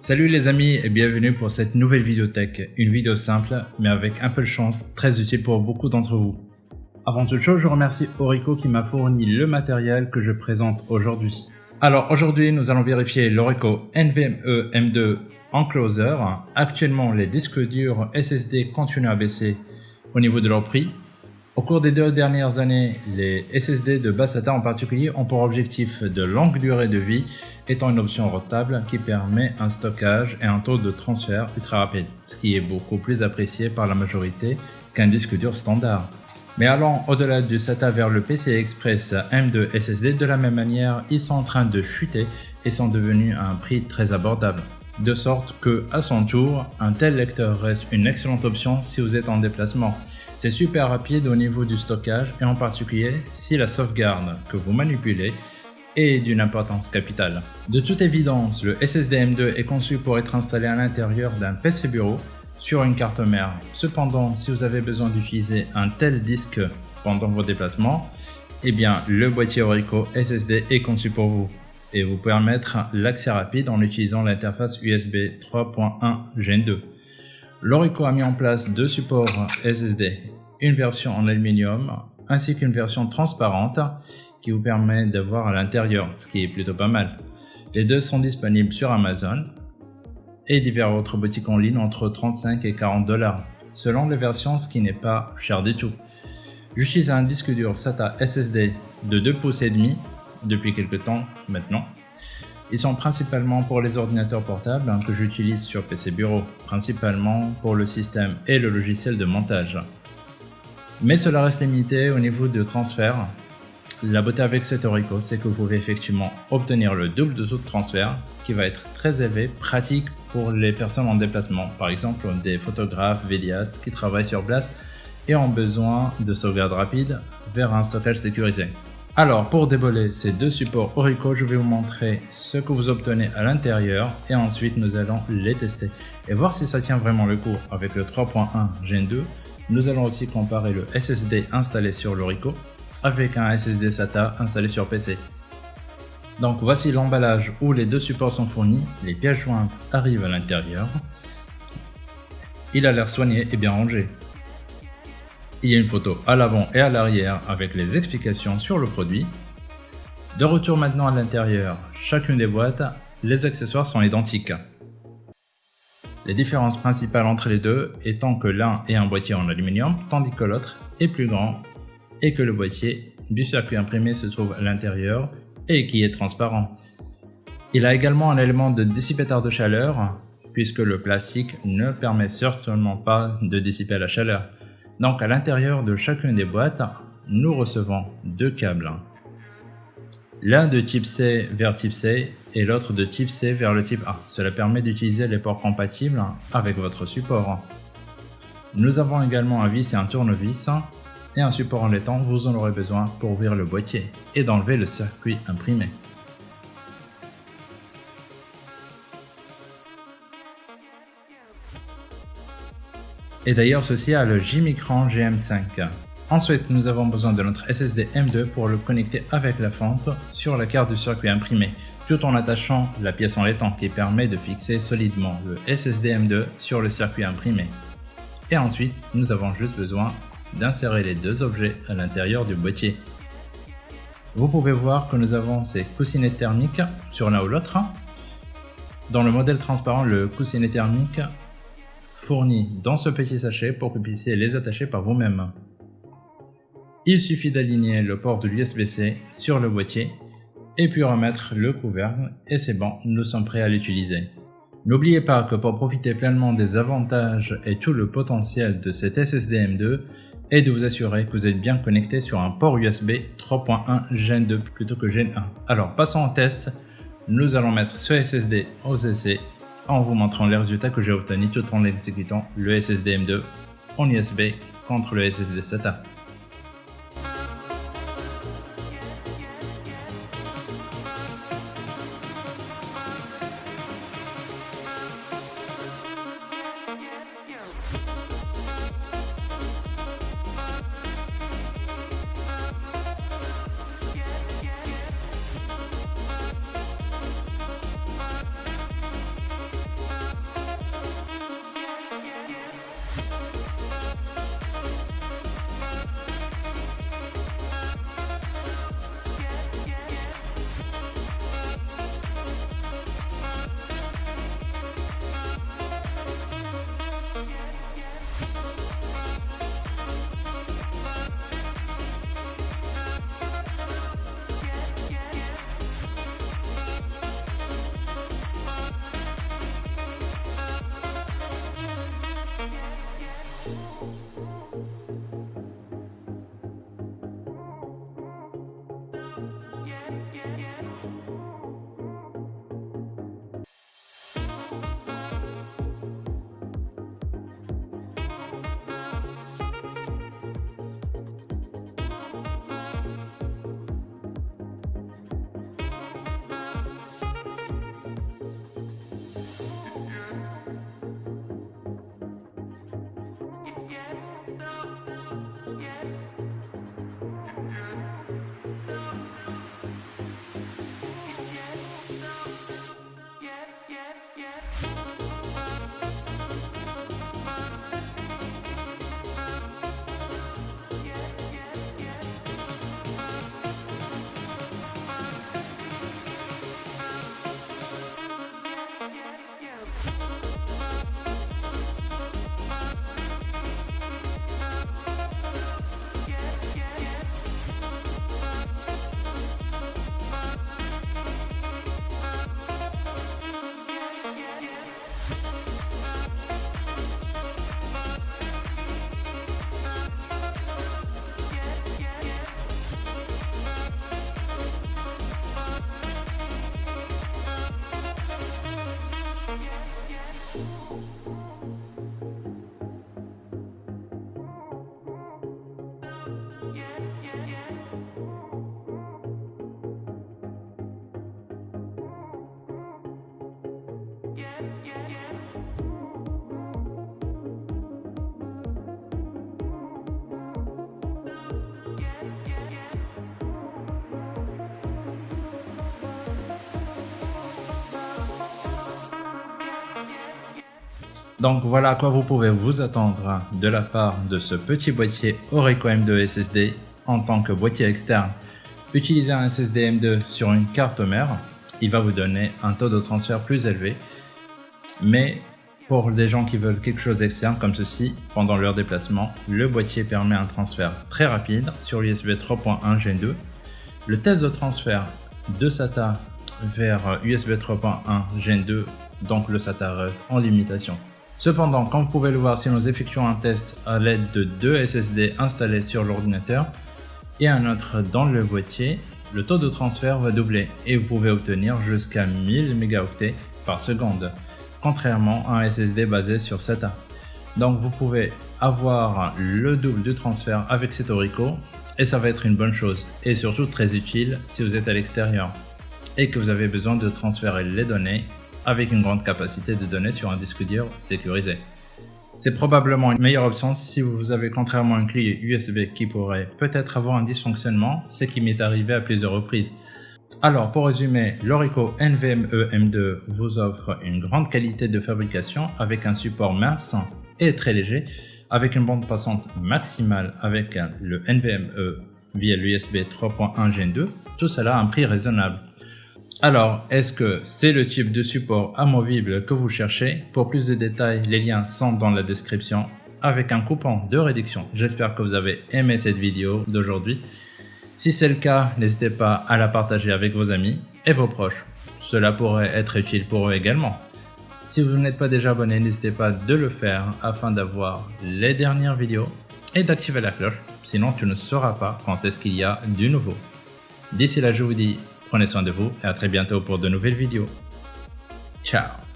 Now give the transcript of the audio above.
Salut les amis et bienvenue pour cette nouvelle vidéo tech, une vidéo simple mais avec un peu de chance, très utile pour beaucoup d'entre vous. Avant toute chose, je remercie Orico qui m'a fourni le matériel que je présente aujourd'hui. Alors aujourd'hui, nous allons vérifier l'Orico NVMe M2 Encloser. Actuellement, les disques durs SSD continuent à baisser au niveau de leur prix. Au cours des deux dernières années, les SSD de basse en particulier ont pour objectif de longue durée de vie étant une option rentable qui permet un stockage et un taux de transfert ultra rapide, ce qui est beaucoup plus apprécié par la majorité qu'un disque dur standard. Mais allant au-delà du SATA vers le PCI Express M2 SSD, de la même manière, ils sont en train de chuter et sont devenus à un prix très abordable. De sorte que, à son tour, un tel lecteur reste une excellente option si vous êtes en déplacement c'est super rapide au niveau du stockage et en particulier si la sauvegarde que vous manipulez est d'une importance capitale. De toute évidence, le SSD M2 est conçu pour être installé à l'intérieur d'un PC bureau sur une carte mère. Cependant, si vous avez besoin d'utiliser un tel disque pendant vos déplacements, eh bien le boîtier Orico SSD est conçu pour vous et vous permettre l'accès rapide en utilisant l'interface USB 3.1 Gen 2. Lorico a mis en place deux supports SSD, une version en aluminium ainsi qu'une version transparente qui vous permet d'avoir à l'intérieur, ce qui est plutôt pas mal. Les deux sont disponibles sur Amazon et divers autres boutiques en ligne entre 35 et 40 dollars, selon les versions, ce qui n'est pas cher du tout. J'utilise un disque dur SATA SSD de 2 pouces et demi depuis quelques temps maintenant ils sont principalement pour les ordinateurs portables hein, que j'utilise sur PC Bureau, principalement pour le système et le logiciel de montage. Mais cela reste limité au niveau de transfert. La beauté avec cet Orico, c'est que vous pouvez effectivement obtenir le double de taux de transfert qui va être très élevé, pratique pour les personnes en déplacement, par exemple des photographes, vidéastes qui travaillent sur place et ont besoin de sauvegarde rapide vers un stockage sécurisé. Alors pour dévoiler ces deux supports Orico, je vais vous montrer ce que vous obtenez à l'intérieur et ensuite nous allons les tester et voir si ça tient vraiment le coup avec le 3.1 Gen 2. Nous allons aussi comparer le SSD installé sur l'Orico avec un SSD SATA installé sur PC. Donc voici l'emballage où les deux supports sont fournis, les pièces jointes arrivent à l'intérieur. Il a l'air soigné et bien rangé. Il y a une photo à l'avant et à l'arrière avec les explications sur le produit. De retour maintenant à l'intérieur, chacune des boîtes, les accessoires sont identiques. Les différences principales entre les deux étant que l'un est un boîtier en aluminium tandis que l'autre est plus grand et que le boîtier du circuit imprimé se trouve à l'intérieur et qui est transparent. Il a également un élément de dissipateur de chaleur puisque le plastique ne permet certainement pas de dissiper la chaleur. Donc à l'intérieur de chacune des boîtes, nous recevons deux câbles. L'un de type C vers type C et l'autre de type C vers le type A. Cela permet d'utiliser les ports compatibles avec votre support. Nous avons également un vis et un tournevis et un support en laiton, vous en aurez besoin pour ouvrir le boîtier et d'enlever le circuit imprimé. Et d'ailleurs ceci a le J-Micron GM5. Ensuite, nous avons besoin de notre SSD M2 pour le connecter avec la fente sur la carte du circuit imprimé, tout en attachant la pièce en laiton qui permet de fixer solidement le SSD M2 sur le circuit imprimé. Et ensuite, nous avons juste besoin d'insérer les deux objets à l'intérieur du boîtier. Vous pouvez voir que nous avons ces coussinets thermiques sur l'un ou l'autre. Dans le modèle transparent, le coussinet thermique fournis dans ce petit sachet pour que vous puissiez les attacher par vous-même. Il suffit d'aligner le port de l'USB-C sur le boîtier et puis remettre le couvercle et c'est bon, nous sommes prêts à l'utiliser. N'oubliez pas que pour profiter pleinement des avantages et tout le potentiel de cet SSD M2 et de vous assurer que vous êtes bien connecté sur un port USB 3.1 Gen 2 plutôt que Gen 1. Alors passons au test, nous allons mettre ce SSD aux essais en vous montrant les résultats que j'ai obtenus tout en exécutant le SSD M2 en USB contre le SSD SATA. yeah, yeah. Donc voilà à quoi vous pouvez vous attendre de la part de ce petit boîtier Orico M2 SSD en tant que boîtier externe. Utilisez un SSD M2 sur une carte mère, il va vous donner un taux de transfert plus élevé. Mais pour des gens qui veulent quelque chose d'externe comme ceci, pendant leur déplacement, le boîtier permet un transfert très rapide sur USB 3.1 Gen 2. Le test de transfert de SATA vers USB 3.1 Gen 2, donc le SATA reste en limitation Cependant, comme vous pouvez le voir, si nous effectuons un test à l'aide de deux SSD installés sur l'ordinateur et un autre dans le boîtier, le taux de transfert va doubler et vous pouvez obtenir jusqu'à 1000 mégaoctets par seconde, contrairement à un SSD basé sur SATA. Donc vous pouvez avoir le double de transfert avec cet Orico et ça va être une bonne chose et surtout très utile si vous êtes à l'extérieur et que vous avez besoin de transférer les données avec une grande capacité de données sur un disque dur sécurisé. C'est probablement une meilleure option si vous avez contrairement un clé USB qui pourrait peut-être avoir un dysfonctionnement, ce qui m'est arrivé à plusieurs reprises. Alors pour résumer, l'Orico NVMe M2 vous offre une grande qualité de fabrication avec un support mince et très léger, avec une bande passante maximale avec le NVMe via l'USB 3.1 Gen 2, tout cela à un prix raisonnable. Alors, est-ce que c'est le type de support amovible que vous cherchez Pour plus de détails, les liens sont dans la description avec un coupon de réduction. J'espère que vous avez aimé cette vidéo d'aujourd'hui. Si c'est le cas, n'hésitez pas à la partager avec vos amis et vos proches. Cela pourrait être utile pour eux également. Si vous n'êtes pas déjà abonné, n'hésitez pas de le faire afin d'avoir les dernières vidéos et d'activer la cloche, sinon tu ne sauras pas quand est-ce qu'il y a du nouveau. D'ici là, je vous dis Prenez soin de vous et à très bientôt pour de nouvelles vidéos. Ciao